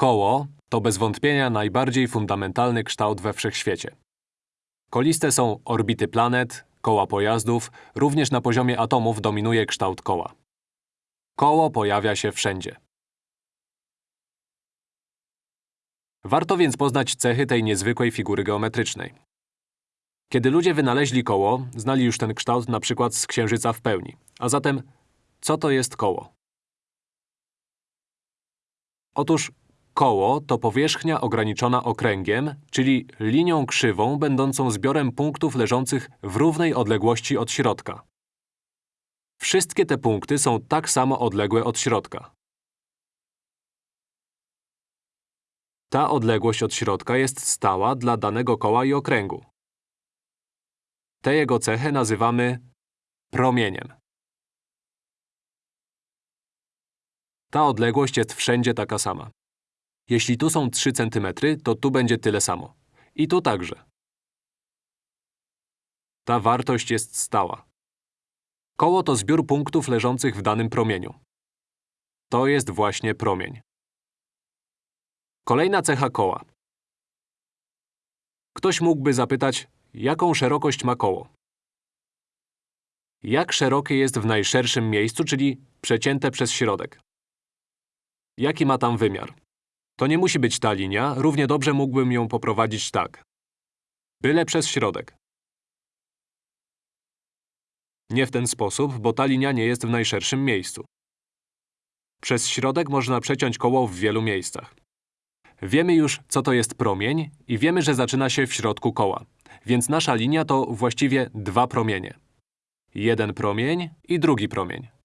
Koło to bez wątpienia najbardziej fundamentalny kształt we wszechświecie. Koliste są orbity planet, koła pojazdów, również na poziomie atomów dominuje kształt koła. Koło pojawia się wszędzie. Warto więc poznać cechy tej niezwykłej figury geometrycznej. Kiedy ludzie wynaleźli koło, znali już ten kształt na przykład z Księżyca w pełni. A zatem, co to jest koło? Otóż koło to powierzchnia ograniczona okręgiem, czyli linią krzywą będącą zbiorem punktów leżących w równej odległości od środka. Wszystkie te punkty są tak samo odległe od środka. Ta odległość od środka jest stała dla danego koła i okręgu. Tę jego cechę nazywamy promieniem. Ta odległość jest wszędzie taka sama. Jeśli tu są 3 cm, to tu będzie tyle samo. I tu także. Ta wartość jest stała. Koło to zbiór punktów leżących w danym promieniu. To jest właśnie promień. Kolejna cecha koła. Ktoś mógłby zapytać, jaką szerokość ma koło? Jak szerokie jest w najszerszym miejscu, czyli przecięte przez środek? Jaki ma tam wymiar? To nie musi być ta linia, równie dobrze mógłbym ją poprowadzić tak. Byle przez środek. Nie w ten sposób, bo ta linia nie jest w najszerszym miejscu. Przez środek można przeciąć koło w wielu miejscach. Wiemy już, co to jest promień i wiemy, że zaczyna się w środku koła. Więc nasza linia to właściwie dwa promienie. Jeden promień i drugi promień.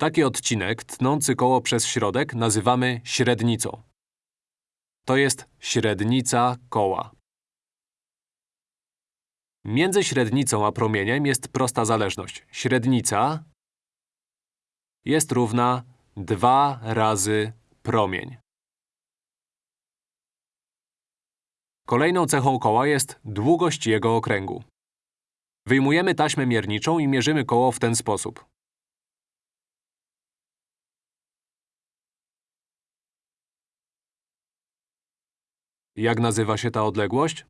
Taki odcinek, tnący koło przez środek, nazywamy średnicą. To jest średnica koła. Między średnicą a promieniem jest prosta zależność. Średnica jest równa 2 razy promień. Kolejną cechą koła jest długość jego okręgu. Wyjmujemy taśmę mierniczą i mierzymy koło w ten sposób. Jak nazywa się ta odległość?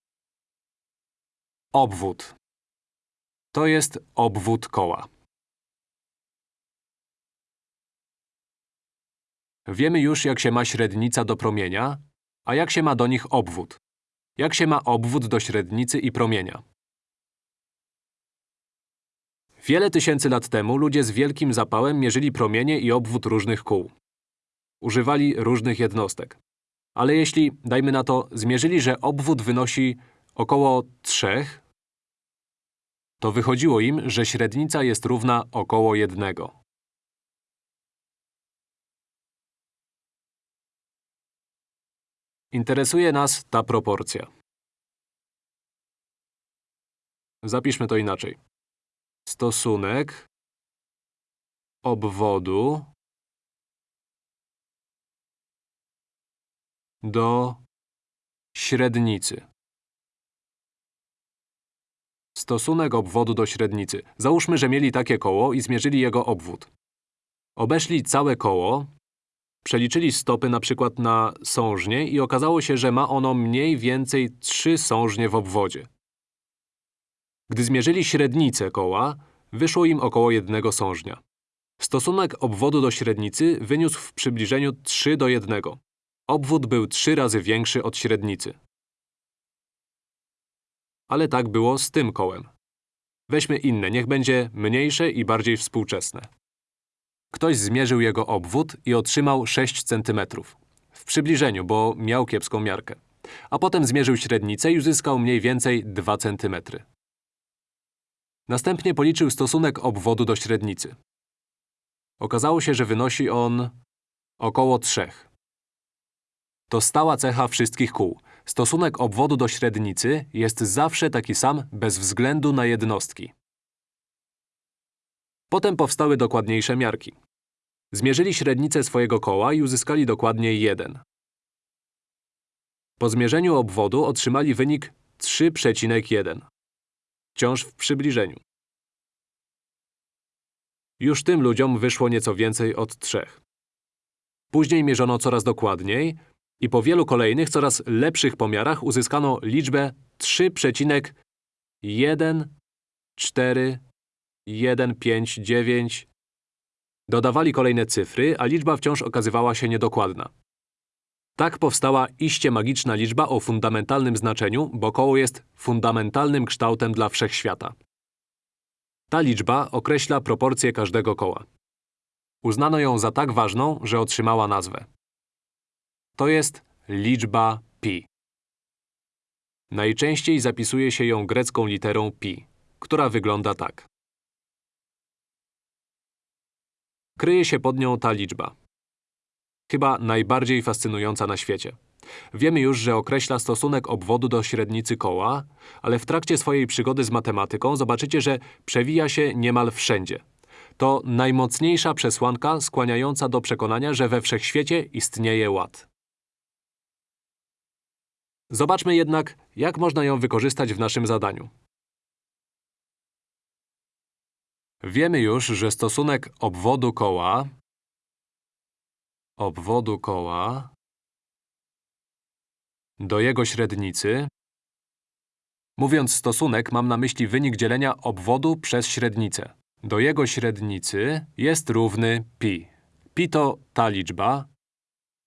Obwód. To jest obwód koła. Wiemy już, jak się ma średnica do promienia, a jak się ma do nich obwód. Jak się ma obwód do średnicy i promienia. Wiele tysięcy lat temu ludzie z wielkim zapałem mierzyli promienie i obwód różnych kół. Używali różnych jednostek. Ale jeśli, dajmy na to, zmierzyli, że obwód wynosi około 3, to wychodziło im, że średnica jest równa około 1. Interesuje nas ta proporcja. Zapiszmy to inaczej. Stosunek obwodu do średnicy. Stosunek obwodu do średnicy. Załóżmy, że mieli takie koło i zmierzyli jego obwód. Obeszli całe koło, przeliczyli stopy na przykład na sążnie i okazało się, że ma ono mniej więcej 3 sążnie w obwodzie. Gdy zmierzyli średnicę koła, wyszło im około jednego sążnia. Stosunek obwodu do średnicy wyniósł w przybliżeniu 3 do 1. Obwód był trzy razy większy od średnicy. Ale tak było z tym kołem. Weźmy inne, niech będzie mniejsze i bardziej współczesne. Ktoś zmierzył jego obwód i otrzymał 6 cm. W przybliżeniu, bo miał kiepską miarkę. A potem zmierzył średnicę i uzyskał mniej więcej 2 cm. Następnie policzył stosunek obwodu do średnicy. Okazało się, że wynosi on około 3. To stała cecha wszystkich kół. Stosunek obwodu do średnicy jest zawsze taki sam bez względu na jednostki. Potem powstały dokładniejsze miarki. Zmierzyli średnicę swojego koła i uzyskali dokładnie 1. Po zmierzeniu obwodu otrzymali wynik 3,1. Wciąż w przybliżeniu. Już tym ludziom wyszło nieco więcej od 3. Później mierzono coraz dokładniej i po wielu kolejnych, coraz lepszych pomiarach uzyskano liczbę 3,14159. Dodawali kolejne cyfry, a liczba wciąż okazywała się niedokładna. Tak powstała iście magiczna liczba o fundamentalnym znaczeniu, bo koło jest fundamentalnym kształtem dla wszechświata. Ta liczba określa proporcje każdego koła. Uznano ją za tak ważną, że otrzymała nazwę. To jest liczba pi. Najczęściej zapisuje się ją grecką literą pi, która wygląda tak. Kryje się pod nią ta liczba. Chyba najbardziej fascynująca na świecie. Wiemy już, że określa stosunek obwodu do średnicy koła, ale w trakcie swojej przygody z matematyką zobaczycie, że przewija się niemal wszędzie. To najmocniejsza przesłanka skłaniająca do przekonania, że we wszechświecie istnieje ład. Zobaczmy jednak, jak można ją wykorzystać w naszym zadaniu. Wiemy już, że stosunek obwodu koła obwodu koła do jego średnicy Mówiąc stosunek, mam na myśli wynik dzielenia obwodu przez średnicę. Do jego średnicy jest równy pi. Pi to ta liczba.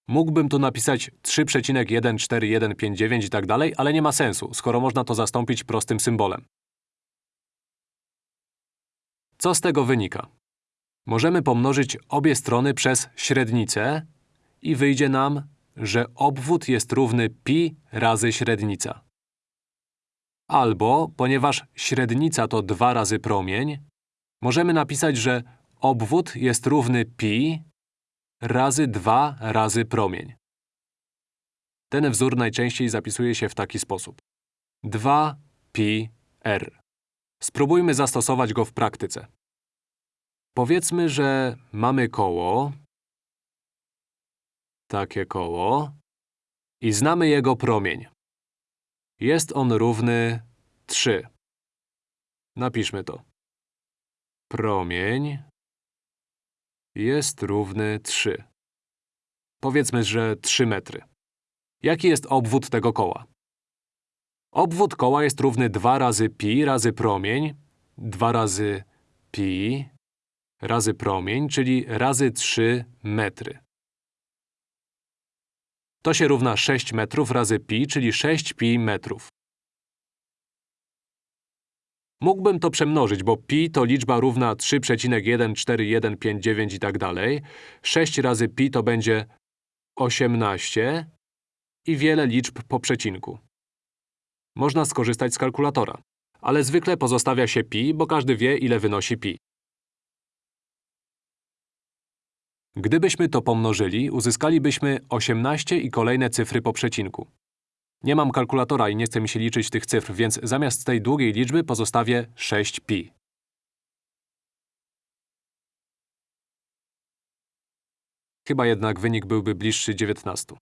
Mógłbym tu napisać 3,14159 i tak dalej, ale nie ma sensu, skoro można to zastąpić prostym symbolem. Co z tego wynika? Możemy pomnożyć obie strony przez średnicę i wyjdzie nam, że obwód jest równy pi razy średnica. Albo, ponieważ średnica to 2 razy promień, możemy napisać, że obwód jest równy pi razy 2 razy promień. Ten wzór najczęściej zapisuje się w taki sposób. 2 pi r. Spróbujmy zastosować go w praktyce. Powiedzmy, że mamy koło, takie koło, i znamy jego promień. Jest on równy 3. Napiszmy to. Promień jest równy 3. Powiedzmy, że 3 metry. Jaki jest obwód tego koła? Obwód koła jest równy 2 razy pi razy promień, 2 razy pi razy promień, czyli razy 3 metry. To się równa 6 metrów razy pi, czyli 6 pi metrów. Mógłbym to przemnożyć, bo pi to liczba równa 3,14159 i tak dalej. 6 razy pi to będzie 18 i wiele liczb po przecinku. Można skorzystać z kalkulatora, ale zwykle pozostawia się pi, bo każdy wie, ile wynosi pi. Gdybyśmy to pomnożyli, uzyskalibyśmy 18 i kolejne cyfry po przecinku. Nie mam kalkulatora i nie chce mi się liczyć tych cyfr, więc zamiast tej długiej liczby pozostawię 6pi. Chyba jednak wynik byłby bliższy 19.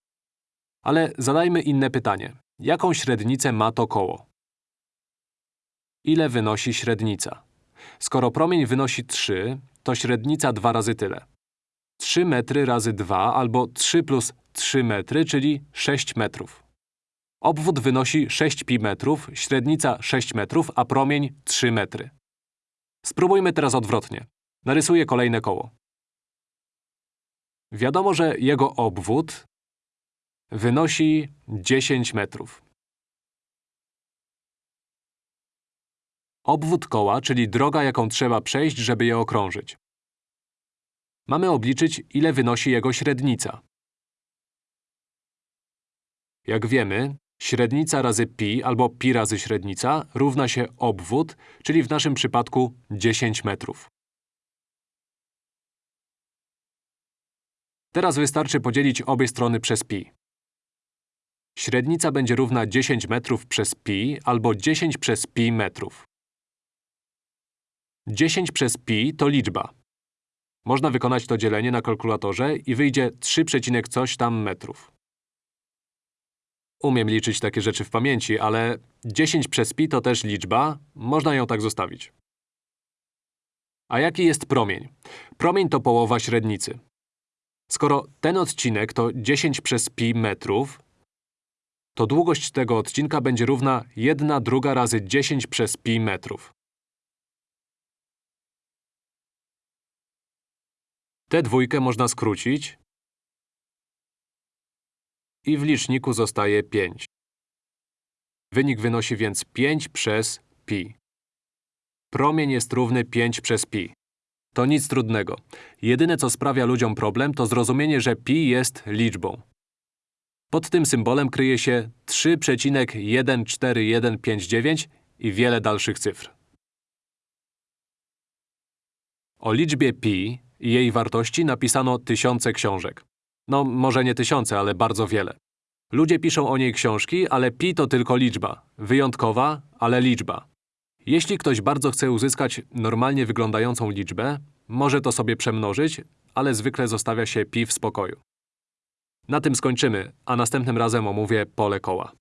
Ale zadajmy inne pytanie. Jaką średnicę ma to koło? Ile wynosi średnica? Skoro promień wynosi 3, to średnica dwa razy tyle. 3 metry razy 2 albo 3 plus 3 metry, czyli 6 metrów. Obwód wynosi 6 pi metrów, średnica 6 metrów, a promień 3 metry. Spróbujmy teraz odwrotnie. Narysuję kolejne koło. Wiadomo, że jego obwód wynosi 10 metrów. Obwód koła, czyli droga, jaką trzeba przejść, żeby je okrążyć. Mamy obliczyć, ile wynosi jego średnica. Jak wiemy, średnica razy pi albo pi razy średnica równa się obwód, czyli w naszym przypadku 10 metrów. Teraz wystarczy podzielić obie strony przez pi. Średnica będzie równa 10 metrów przez pi albo 10 przez pi metrów. 10 przez pi to liczba. Można wykonać to dzielenie na kalkulatorze i wyjdzie 3, coś tam metrów. Umiem liczyć takie rzeczy w pamięci, ale 10 przez pi to też liczba, można ją tak zostawić. A jaki jest promień? Promień to połowa średnicy. Skoro ten odcinek to 10 przez pi metrów, to długość tego odcinka będzie równa 1 druga razy 10 przez pi metrów. Tę dwójkę można skrócić i w liczniku zostaje 5. Wynik wynosi więc 5 przez pi. Promień jest równy 5 przez pi. To nic trudnego. Jedyne, co sprawia ludziom problem, to zrozumienie, że pi jest liczbą. Pod tym symbolem kryje się 3,14159 i wiele dalszych cyfr. O liczbie pi i jej wartości napisano tysiące książek. No, może nie tysiące, ale bardzo wiele. Ludzie piszą o niej książki, ale pi to tylko liczba. Wyjątkowa, ale liczba. Jeśli ktoś bardzo chce uzyskać normalnie wyglądającą liczbę, może to sobie przemnożyć, ale zwykle zostawia się pi w spokoju. Na tym skończymy, a następnym razem omówię pole koła.